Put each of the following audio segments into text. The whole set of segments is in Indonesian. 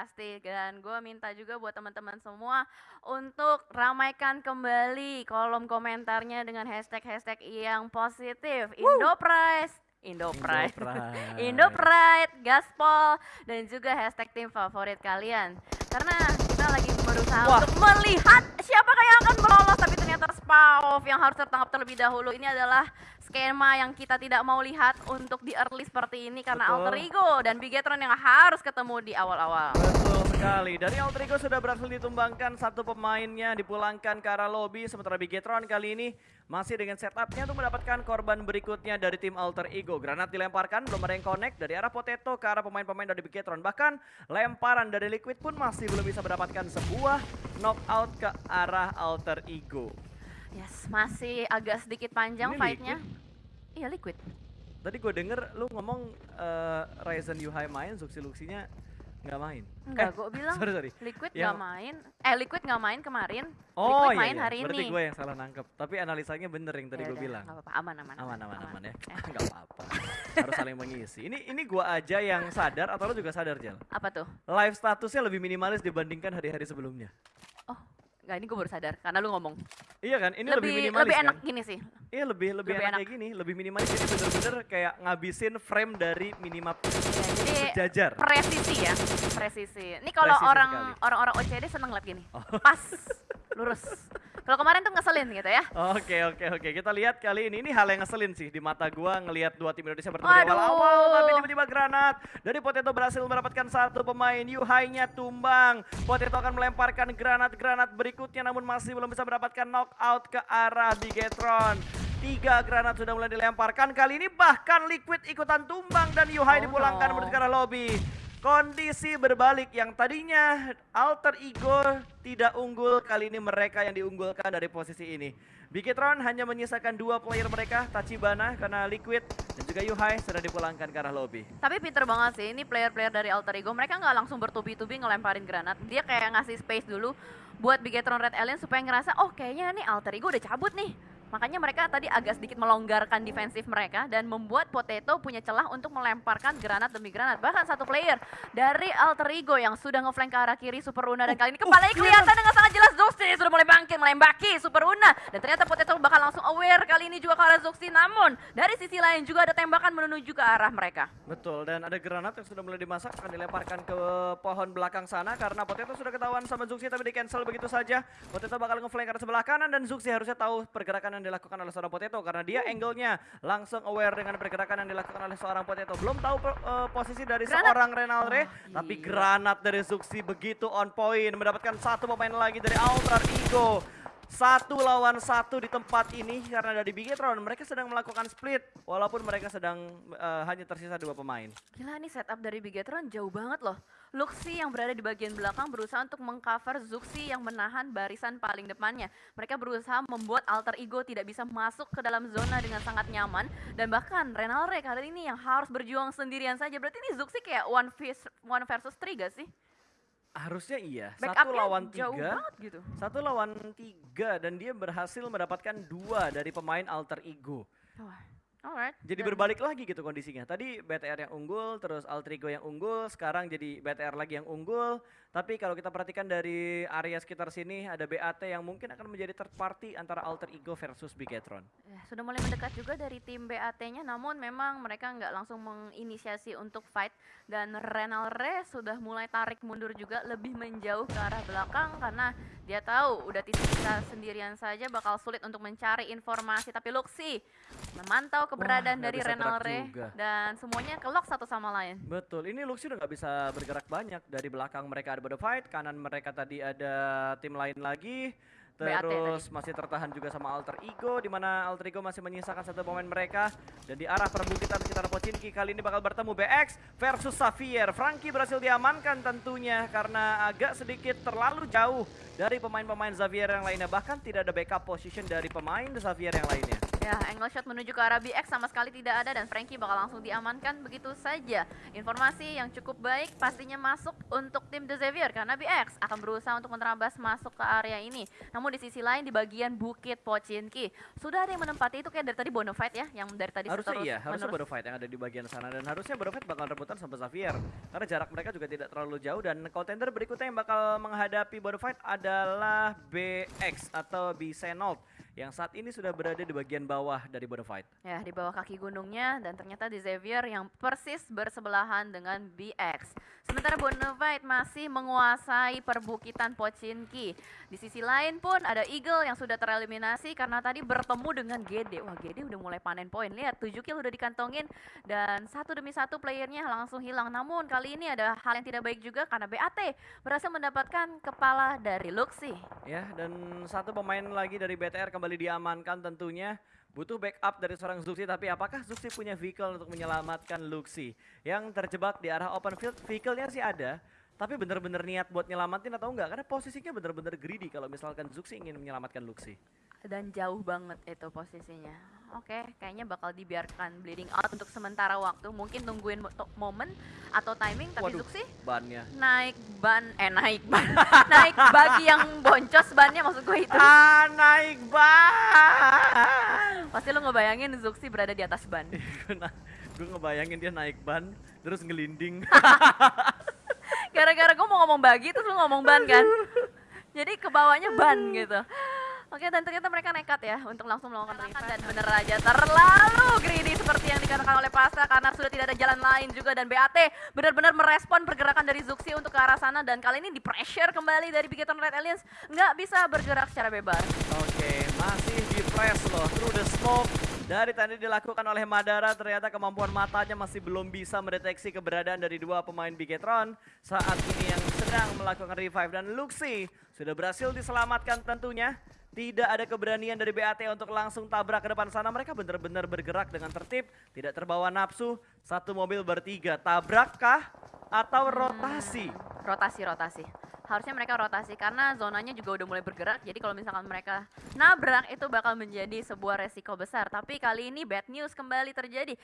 pasti. Dan gue minta juga buat teman-teman semua untuk ramaikan kembali kolom komentarnya dengan hashtag-hashtag yang positif. Indo Prize, Indo Pride, Indo Pride, Gaspol, dan juga hashtag tim favorit kalian. Karena kita lagi berusaha Wah. untuk melihat siapa yang akan melolos, tapi ternyata Spaov yang harus tertangkap terlebih dahulu. Ini adalah skema yang kita tidak mau lihat untuk di early seperti ini karena Betul. Alter Ego dan Bigetron yang harus ketemu di awal-awal. Betul sekali. Dari Alter Ego sudah berhasil ditumbangkan satu pemainnya dipulangkan ke arah lobby. Sementara Bigetron kali ini masih dengan setupnya untuk mendapatkan korban berikutnya dari tim Alter Ego. Granat dilemparkan, belum ada yang connect dari arah Potato ke arah pemain-pemain dari Bigetron. Bahkan lemparan dari Liquid pun masih belum bisa mendapatkan sebuah knockout ke arah Alter Ego. Yes, masih agak sedikit panjang fight-nya. Iya, Liquid. Tadi gue denger lu ngomong eh, Ryzen Yuhai main, Zuxi Luxinya nggak main. Enggak, Eh, gue bilang sorry, sorry. Liquid nggak main. Eh, Liquid nggak main kemarin. Oh Liquid iya, main iya. hari berarti ini. gue yang salah nangkep. Tapi analisanya bener yang tadi Ya gue bilang. nggak apa-apa, aman, aman, Aman, aman, aman ya. Eh, Nggak apa-apa. Harus saling mengisi. Ini ini gua aja yang sadar atau lu juga sadar, Jel? apa tuh? Live statusnya lebih minimalis dibandingkan hari-hari sebelumnya. Enggak ini gue baru sadar karena lu ngomong. Iya kan? Ini lebih, lebih minimalis lebih enak kan? gini sih. Iya, lebih lebih, Lebih enak, enak. kayak gini, lebih minimalis. Jadi bener-bener kayak ngabisin frame dari minimap Ya, jadi sejajar. presisi ya, presisi. Ini kalau orang orang-orang OCD seneng liat gini. Oh. Pas, lurus. Kalau kemarin tuh ngeselin gitu ya. Oke oke oke kita lihat kali ini ini hal yang ngeselin sih di mata gua ngelihat dua tim Indonesia bertemu di Waduh. awal-awal tapi tiba-tiba granat dari Potato berhasil mendapatkan satu pemain Yuhai-nya tumbang Potato akan melemparkan granat-granat berikutnya namun masih belum bisa mendapatkan knockout ke arah Bigetron Tiga granat sudah mulai dilemparkan kali ini bahkan Liquid ikutan tumbang dan Yuhai Oh dipulangkan no. menuju ke arah lobby Kondisi berbalik yang tadinya Alter Ego tidak unggul, kali ini mereka yang diunggulkan dari posisi ini. Bigetron hanya menyisakan dua player mereka, Tachibana karena Liquid dan juga Yuhai sudah dipulangkan ke arah lobby. Tapi pinter banget sih, ini player-player dari Alter Ego, mereka nggak langsung bertubi-tubi ngelemparin granat. Dia kayak ngasih space dulu buat Bigetron Red Alien supaya ngerasa, oh kayaknya nih Alter Ego udah cabut nih. Makanya mereka tadi agak sedikit melonggarkan defensif mereka dan membuat Potato punya celah untuk melemparkan granat demi granat. Bahkan satu player dari Alter Ego yang sudah ngeflank ke arah kiri Super Una dan kali ini kepalanya kelihatan dengan sangat jelas Zoxy sudah mulai bangkit melembaki Super Una dan ternyata Potato bakal langsung aware kali ini juga ke arah Zoxy namun dari sisi lain juga ada tembakan menuju ke arah mereka. Betul, dan ada granat yang sudah mulai dimasak akan dilemparkan ke pohon belakang sana karena Potato sudah ketahuan sama Zuxi tapi di cancel begitu saja. Potato bakal ngeflank ke arah sebelah kanan dan Zuxi harusnya tahu pergerakan yang dilakukan oleh seorang Potato karena dia angle-nya langsung aware dengan pergerakan yang dilakukan oleh seorang Potato. Belum tahu eh, posisi dari Granat. seorang Renalre, Wah, tapi granat dari Zuxi begitu on point mendapatkan satu pemain lagi dari Alter Ego. Satu lawan satu di tempat ini karena dari Bigetron mereka sedang melakukan split walaupun mereka sedang eh, hanya tersisa dua pemain. Gila nih setup dari Bigetron jauh banget loh. Luxi yang berada di bagian belakang berusaha untuk mengcover Zuxi yang menahan barisan paling depannya. Mereka berusaha membuat alter ego tidak bisa masuk ke dalam zona dengan sangat nyaman. Dan bahkan Renalre kali ini yang harus berjuang sendirian saja. Berarti ini Zuxi kayak one, vis- one versus three gak sih? Harusnya iya, satu Backupnya lawan jauh tiga, banget gitu. satu lawan tiga dan dia berhasil mendapatkan dua dari pemain alter ego. Wah, alright. Jadi Dan- berbalik lagi gitu kondisinya. Tadi BTR yang unggul, terus alter ego yang unggul, sekarang jadi BTR lagi yang unggul. Tapi kalau kita perhatikan dari area sekitar sini ada BAT yang mungkin akan menjadi third party antara alter ego versus Bigetron. Ya, sudah mulai mendekat juga dari tim BAT-nya, namun memang mereka nggak langsung menginisiasi untuk fight dan Renalre sudah mulai tarik mundur juga lebih menjauh ke arah belakang karena dia tahu udah tersisa sendirian saja bakal sulit untuk mencari informasi. Tapi Luxi memantau keberadaan nggak dari Renalre juga. dan semuanya kelok satu sama lain. Betul, ini Luxi udah nggak bisa bergerak banyak. Dari belakang mereka ada Bodo Fight, kanan mereka tadi ada tim lain lagi. Terus masih tertahan juga sama Alter Ego, di mana Alter Ego masih menyisakan satu pemain mereka. Dan di arah perbukitan sekitar Pochinki kali ini bakal bertemu BX versus Xavier. Frankie berhasil diamankan tentunya karena agak sedikit terlalu jauh dari pemain-pemain Xavier yang lainnya. Bahkan tidak ada backup position dari pemain Xavier yang lainnya. Ya angle shot menuju ke arah BX sama sekali tidak ada dan Frankie bakal langsung diamankan begitu saja. Informasi yang cukup baik pastinya masuk untuk tim The Xavier karena BX akan berusaha untuk menerabas masuk ke area ini. Namun di sisi lain di bagian Bukit Pochinki sudah ada yang menempati itu kayak dari tadi Bonafide ya, yang dari tadi Harusnya terus iya, harusnya menerus. Bonafide yang ada di bagian sana dan harusnya Bonafide bakal rebutan sama Xavier karena jarak mereka juga tidak terlalu jauh dan contender berikutnya yang bakal menghadapi Bonafide adalah BX atau Bisenold yang saat ini sudah berada di bagian bawah dari Bonafide. Ya, di bawah kaki gunungnya dan ternyata di Xavier yang persis bersebelahan dengan BX. Sementara Bonavide masih menguasai perbukitan Pochinki. Di sisi lain pun ada Eagle yang sudah tereliminasi karena tadi bertemu dengan GD. Wah, GD udah mulai panen poin. Lihat, 7 kill udah dikantongin dan satu demi satu playernya langsung hilang. Namun kali ini ada hal yang tidak baik juga karena BAT berhasil mendapatkan kepala dari Luxi. Ya, dan satu pemain lagi dari BTR kembali diamankan tentunya. Butuh backup dari seorang Zuxi, tapi apakah Zuxi punya vehicle untuk menyelamatkan Luxi? Yang terjebak di arah open field, vehicle-nya sih ada, tapi bener-bener niat buat nyelamatin atau enggak? Karena posisinya bener-bener greedy kalau misalkan Zuxi ingin menyelamatkan Luxi. dan jauh banget itu posisinya. Oke, kayaknya bakal dibiarkan bleeding out untuk sementara waktu. Mungkin tungguin momen atau timing, tapi Waduh. Zuxi Bannya. naik ban, eh naik ban, naik bagi yang boncos bannya maksud gue itu. Ah, naik ban! Pasti lo ngebayangin Zuxi berada di atas ban. gue ngebayangin dia naik ban, terus ngelinding. Gara-gara gue mau ngomong bagi, terus lo ngomong ban kan. Jadi ke bawahnya ban gitu. Oke dan ternyata mereka nekat ya untuk langsung melakukan revive dan bener aja terlalu greedy seperti yang dikatakan oleh Pasta karena sudah tidak ada jalan lain juga dan BAT benar-benar merespon pergerakan dari Zuxi untuk ke arah sana dan kali ini di pressure kembali dari Bigeton Red Aliens nggak bisa bergerak secara bebas. Oke, masih di press loh, through the smoke. Dari tadi dilakukan oleh Madara, ternyata kemampuan matanya masih belum bisa mendeteksi keberadaan dari dua pemain Bigetron saat ini yang sedang melakukan revive. Dan Luxi sudah berhasil diselamatkan tentunya. Tidak ada keberanian dari BAT untuk langsung tabrak ke depan sana. Mereka benar-benar bergerak dengan tertib, tidak terbawa nafsu. Satu mobil bertiga, tabrakkah atau rotasi? Rotasi rotasi. Harusnya mereka rotasi karena zonanya juga udah mulai bergerak. Jadi kalau misalkan mereka nabrak itu bakal menjadi sebuah resiko besar. Tapi kali ini bad news kembali terjadi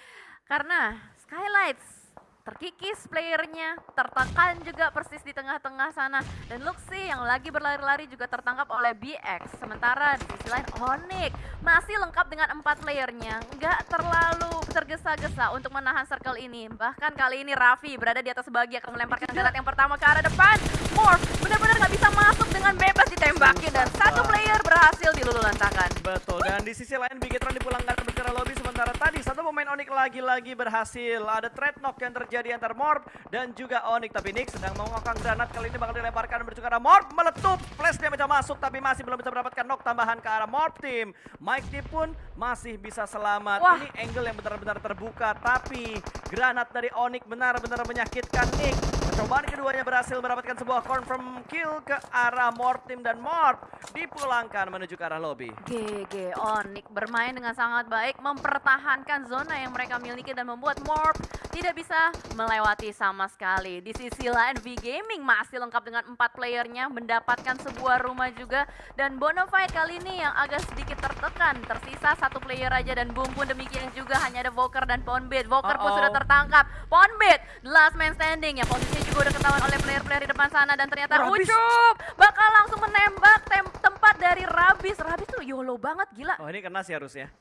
karena Skylights terkikis playernya, tertekan juga persis di tengah-tengah sana. Dan Luxi yang lagi berlari-lari juga tertangkap oleh BX. Sementara di sisi lain Onyx masih lengkap dengan empat playernya. Nggak terlalu tergesa-gesa untuk menahan circle ini. Bahkan kali ini Raffi berada di atas bagi akan melemparkan granat yang pertama ke arah depan. Morph benar-benar nggak bisa masuk dengan bebas ditembaki. Dan satu player berhasil dilululantakan. Betul, dan di sisi lain Bigetron dipulangkan ke lobby sementara tadi satu pemain Onyx lagi-lagi berhasil. Ada trade knock yang terjadi antar Morp dan juga Onyx. Tapi Nick sedang mengokang granat kali ini bakal dilemparkan menuju ke arah Morp. Meletup, flash dia mencoba masuk tapi masih belum bisa mendapatkan knock tambahan ke arah Morp team. Mike Deep pun masih bisa selamat. Wah. Ini angle yang benar-benar terbuka tapi granat dari Onyx benar-benar menyakitkan Nick. Percobaan keduanya berhasil mendapatkan sebuah confirm kill ke arah Morp team dan Morp dipulangkan menuju ke arah lobby. GG Onyx bermain dengan sangat baik, mempertahankan zona yang mereka miliki dan membuat Morp tidak bisa melewati sama sekali. Di sisi lain, V Gaming masih lengkap dengan empat playernya, mendapatkan sebuah rumah juga. Dan Bonafide kali ini yang agak sedikit tertekan, tersisa satu player aja dan boom pun demikian juga hanya ada Voker dan Ponbit. Voker pun Uh-oh. sudah tertangkap. Ponbit, last man standing yang posisinya juga udah ketahuan oleh player-player di depan sana dan ternyata Rabis. Ucup bakal langsung menembak tem- tempat dari Rabis. Rabis tuh YOLO banget gila. Oh ini kena sih harusnya.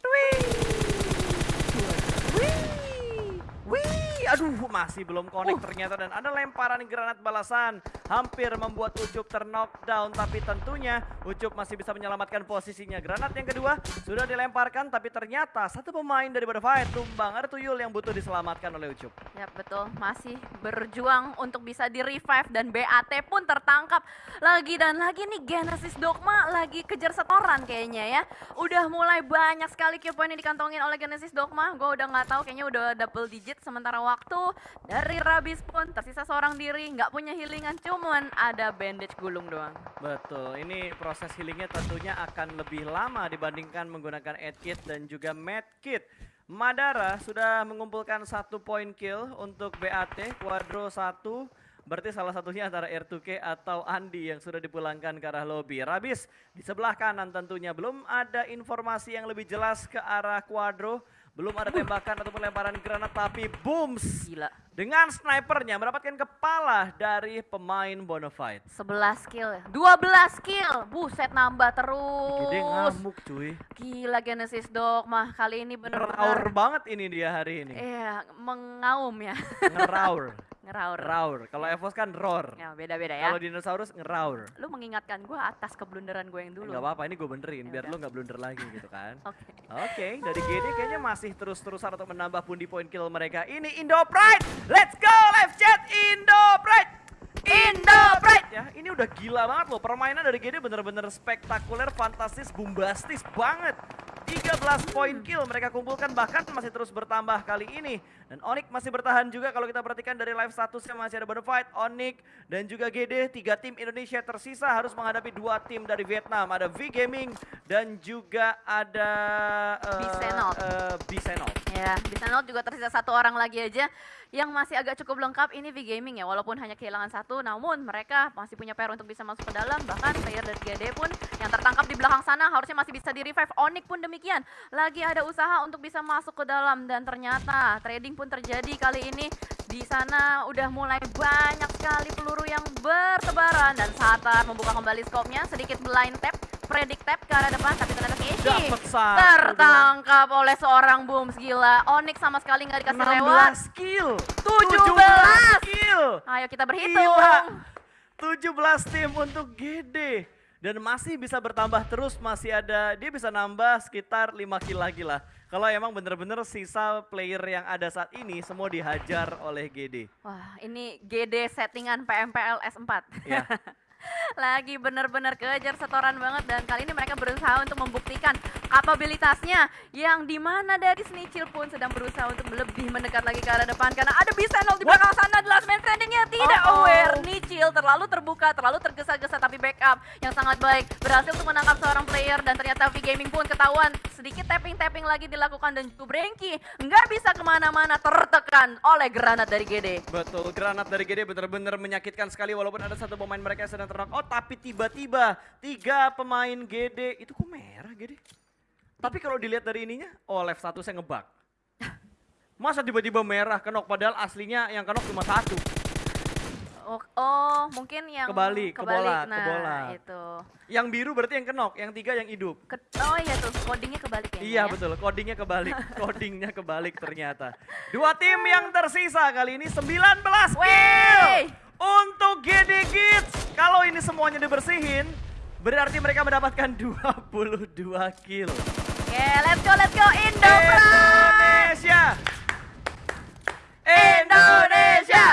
Wih. Wih, Whee! Aduh masih belum connect ternyata dan ada lemparan granat balasan hampir membuat Ucup terknockdown tapi tentunya Ucup masih bisa menyelamatkan posisinya. Granat yang kedua sudah dilemparkan tapi ternyata satu pemain dari Butterfly tumbang ada Tuyul yang butuh diselamatkan oleh Ucup. Ya betul, masih berjuang untuk bisa di revive dan BAT pun tertangkap lagi dan lagi nih Genesis Dogma lagi kejar setoran kayaknya ya. Udah mulai banyak sekali kill point yang dikantongin oleh Genesis Dogma. Gue udah nggak tahu kayaknya udah double digit sementara waktu dari Rabis pun tersisa seorang diri nggak punya healingan cuman ada bandage gulung doang. Betul, ini proses healingnya tentunya akan lebih lama dibandingkan menggunakan Ed Kit dan juga Med Kit. Madara sudah mengumpulkan satu poin kill untuk BAT, Quadro 1, Berarti salah satunya antara R2K atau Andi yang sudah dipulangkan ke arah lobby. Rabis di sebelah kanan tentunya belum ada informasi yang lebih jelas ke arah Quadro. Belum ada tembakan ataupun lemparan granat tapi booms Gila. dengan snipernya mendapatkan kepala dari pemain Bonafide. 11 kill, 12 kill. Buset nambah terus. Gede ngamuk cuy. Gila Genesis Dogma kali ini Ngeraur bener-bener banget ini dia hari ini. Iya, mengaum ya. Ngeraur. Ngeraur. Raur. Kalau Evos kan roar. Ya, beda-beda ya. Kalau dinosaurus ngeraur. Lu mengingatkan gue atas keblunderan gue yang dulu. Enggak apa-apa, ini gue benerin Ya biar udah. lu nggak blunder lagi gitu kan. Oke. Oke, dari GD kayaknya masih terus-terusan untuk menambah pundi poin kill mereka. Ini Indo Pride. Let's go live chat Indo Pride. Indo Pride. Ya, ini udah gila banget loh. Permainan dari GD bener-bener spektakuler, fantastis, bombastis banget. 13 poin kill mereka kumpulkan bahkan masih terus bertambah kali ini. Dan Onyx masih bertahan juga kalau kita perhatikan dari live statusnya masih ada Bonafide, Onyx dan juga GD. Tiga tim Indonesia tersisa harus menghadapi dua tim dari Vietnam. Ada V Gaming dan juga ada eh, Bisenot. eh, Bisenot. Ya, di sana juga tersisa satu orang lagi aja yang masih agak cukup lengkap ini V Gaming ya. Walaupun hanya kehilangan satu, namun mereka masih punya PR untuk bisa masuk ke dalam. Bahkan player dari GD pun yang tertangkap di belakang sana harusnya masih bisa di revive. Onyx pun demikian. Lagi ada usaha untuk bisa masuk ke dalam dan ternyata trading pun terjadi kali ini. Di sana udah mulai banyak sekali peluru yang bertebaran dan Satar membuka kembali skopnya sedikit blind tap, predict tap ke arah depan tapi ternyata Keshi satu. tertangkap oleh seorang Booms gila. Onyx sama sekali nggak dikasih lewat. 16 kill. 17. kill. Ayo kita berhitung. Gila. 17 tim untuk GD. Dan masih bisa bertambah terus, masih ada, dia bisa nambah sekitar 5 kill lagi lah. Kalau emang bener-bener sisa player yang ada saat ini semua dihajar oleh GD. Wah, ini GD settingan PMPL S4. Ya. Lagi bener-bener kejar setoran banget dan kali ini mereka berusaha untuk membuktikan kapabilitasnya yang di mana dari Snitchil pun sedang berusaha untuk lebih mendekat lagi ke arah depan karena ada Bisenol di belakang sana the last man standingnya tidak Uh-oh. aware. Nichil terlalu terbuka terlalu tergesa-gesa tapi backup yang sangat baik. Berhasil untuk menangkap seorang player dan ternyata V Gaming pun ketahuan sedikit tapping-tapping lagi dilakukan dan Brengki nggak bisa ke mana-mana tertekan oleh granat dari GD Betul, granat dari GD benar-benar menyakitkan sekali walaupun ada satu pemain mereka yang sedang terknock out. Tapi tiba-tiba tiga pemain GD, itu kok merah GD? Tapi kalau dilihat dari ininya, oh left satu saya ngebug. Masa tiba-tiba merah kenok padahal aslinya yang kenok cuma satu. Oh, oh, mungkin yang Kebalik, kebolak, nah, kebolak. itu. Yang biru berarti yang kenok, yang tiga yang hidup. Ke- oh iya tuh, codingnya kebalik ya. Iya betul, codingnya kebalik. Codingnya kebalik ternyata. Dua tim yang tersisa kali ini 19 kill Wey! Untuk GD Kids. Kalau ini semuanya dibersihin, berarti mereka mendapatkan 22 kill. Oke, let's go, let's go Indo! Indonesia. Indonesia!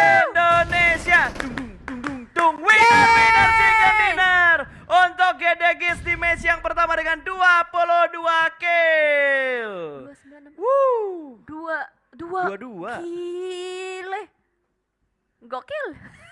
Indonesia. Dung dung dung dung dung. Winner winner chicken dinner untuk GD Kids di match yang pertama dengan 22 kill. Dua sembilan enam. Woo. Dua, dua. Dua-dua. Gokil.